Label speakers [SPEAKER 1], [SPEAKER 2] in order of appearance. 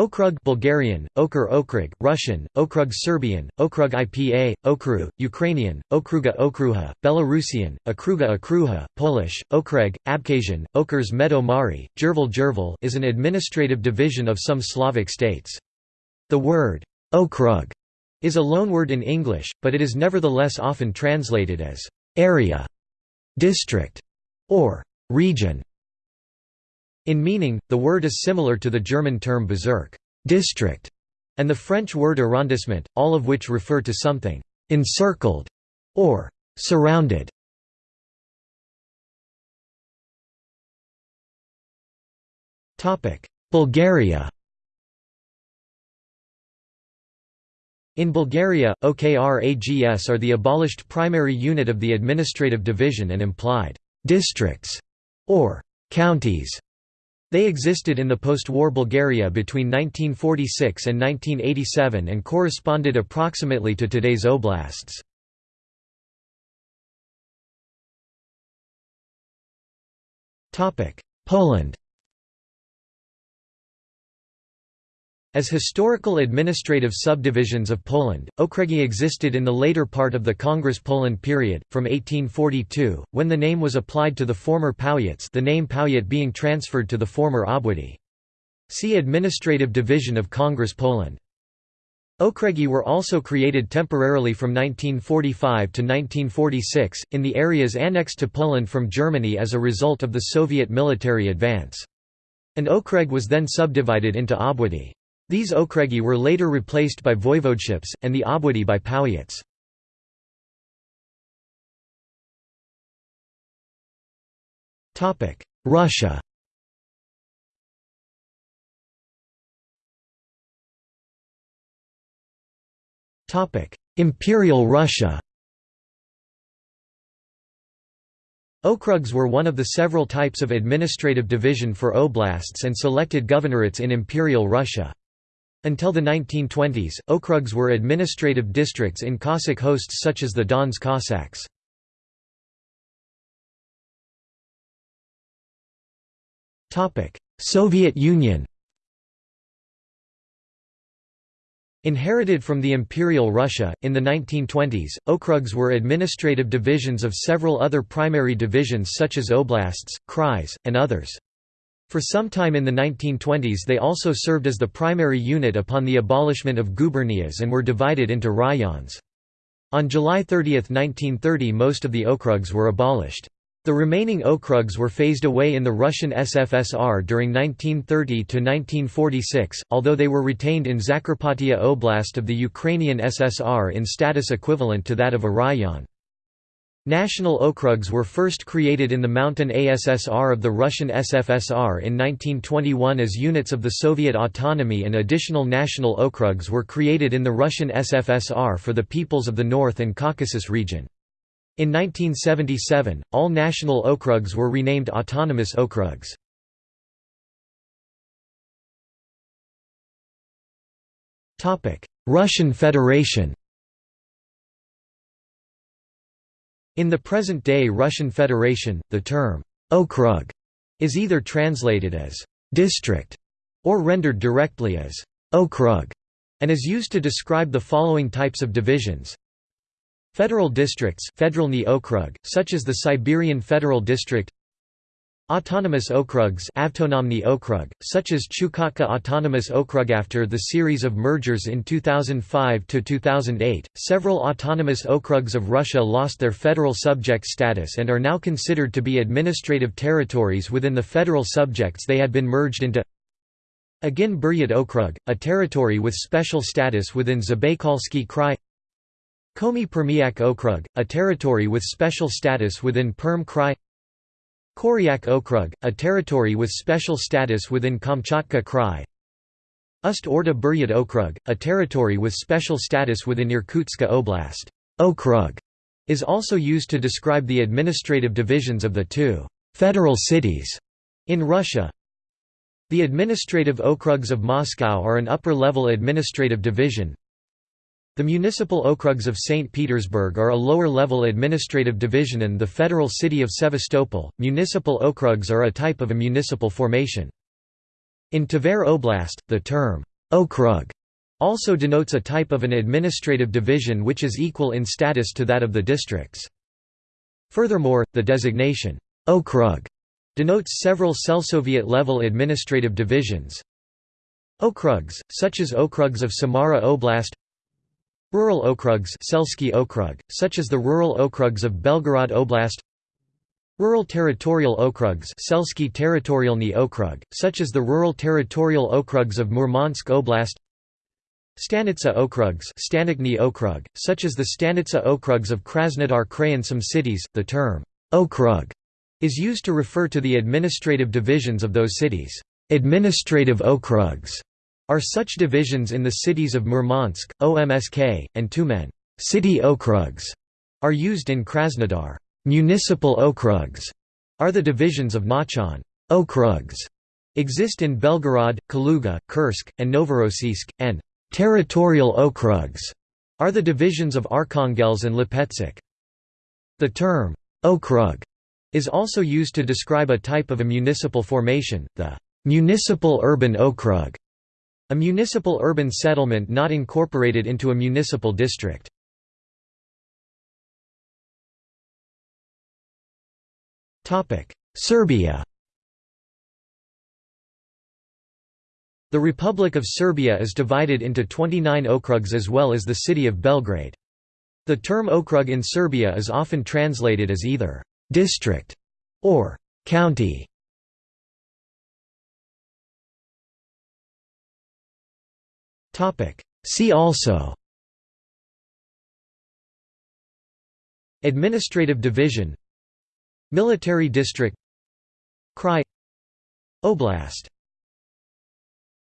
[SPEAKER 1] Okrug Bulgarian, Okr Okrug, Russian, Okrug Serbian, Okrug IPA, Okru, Ukrainian, Okruga Okruha, Belarusian, Okruga Okruha, Polish, Okreg, Abkhazian, Okrs Medo Mari, Jerval Jerval is an administrative division of some Slavic states. The word Okrug is a loanword in English, but it is nevertheless often translated as area, district, or region. In meaning, the word is similar to the German term Bezirk district", and the French word arrondissement, all of which refer to something «encircled» or «surrounded». Bulgaria In Bulgaria, OKRAGS are the abolished primary unit of the administrative division and implied «districts» or «counties» They existed in the post-war Bulgaria between 1946 and 1987 and corresponded approximately to today's oblasts. Poland As historical administrative subdivisions of Poland, okręgi existed in the later part of the Congress Poland period, from 1842, when the name was applied to the former powiats the name powiat being transferred to the former obwody. See Administrative Division of Congress Poland. Okręgi were also created temporarily from 1945 to 1946, in the areas annexed to Poland from Germany as a result of the Soviet military advance. An okręg was then subdivided into obwody. These okręgi were later replaced by voivodeships, and the obwody by powiats. Russia Imperial Russia Okrugs were one of the several types of administrative division for oblasts and selected governorates in Imperial Russia. Until the 1920s, okrugs were administrative districts in Cossack hosts such as the Don's Cossacks. Soviet Union Inherited from the Imperial Russia, in the 1920s, okrugs were administrative divisions of several other primary divisions such as oblasts, krais, and others. For some time in the 1920s they also served as the primary unit upon the abolishment of gubernias and were divided into rayons. On July 30, 1930 most of the okrugs were abolished. The remaining okrugs were phased away in the Russian SFSR during 1930–1946, although they were retained in Zakarpattia Oblast of the Ukrainian SSR in status equivalent to that of a rayon. National okrugs were first created in the Mountain ASSR of the Russian SFSR in 1921 as units of the Soviet autonomy and additional national okrugs were created in the Russian SFSR for the peoples of the North and Caucasus region. In 1977, all national okrugs were renamed autonomous okrugs. Russian Federation In the present-day Russian Federation, the term okrug is either translated as district or rendered directly as okrug and is used to describe the following types of divisions. Federal districts such as the Siberian Federal District Autonomous okrugs okrug, such as Chukotka Autonomous Okrug After the series of mergers in 2005–2008, several autonomous okrugs of Russia lost their federal subject status and are now considered to be administrative territories within the federal subjects they had been merged into. Agin Buryat Okrug, a territory with special status within Zabaykalsky Krai. Komi Permyak Okrug, a territory with special status within Perm Krai Koryak Okrug, a territory with special status within Kamchatka Krai Ust Orda Buryat Okrug, a territory with special status within Irkutsk Oblast. Okrug is also used to describe the administrative divisions of the two «federal cities» in Russia. The administrative okrugs of Moscow are an upper-level administrative division, the municipal okrugs of St. Petersburg are a lower-level administrative division and the federal city of Sevastopol. Municipal okrugs are a type of a municipal formation. In Tver Oblast, the term Okrug also denotes a type of an administrative division which is equal in status to that of the districts. Furthermore, the designation, Okrug, denotes several Selsoviet-level administrative divisions. Okrugs, such as Okrugs of Samara Oblast Rural Okrugs Okrug, such as the rural Okrugs of Belgorod Oblast Rural Territorial Okrugs Territorialny Okrug, such as the rural territorial Okrugs of Murmansk Oblast Stanitsa Okrugs Okrug, such as the Stanitsa Okrugs of Krasnodar Krayan some cities, the term «okrug» is used to refer to the administrative divisions of those cities. Administrative okrugs are such divisions in the cities of Murmansk, Omsk, and Tyumen. City okrugs are used in Krasnodar. Municipal okrugs are the divisions of Nachan. Okrugs exist in Belgorod, Kaluga, Kursk, and Novorossiysk, and territorial okrugs are the divisions of Arkhangelsk and Lipetsk. The term okrug is also used to describe a type of a municipal formation, the municipal urban okrug, a municipal urban settlement not incorporated into a municipal district. Serbia The Republic of Serbia is divided into 29 okrugs as well as the city of Belgrade. The term okrug in Serbia is often translated as either district, or county. See also. Administrative division. Military district. Krai Oblast